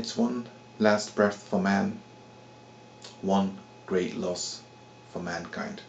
It's one last breath for man, one great loss for mankind.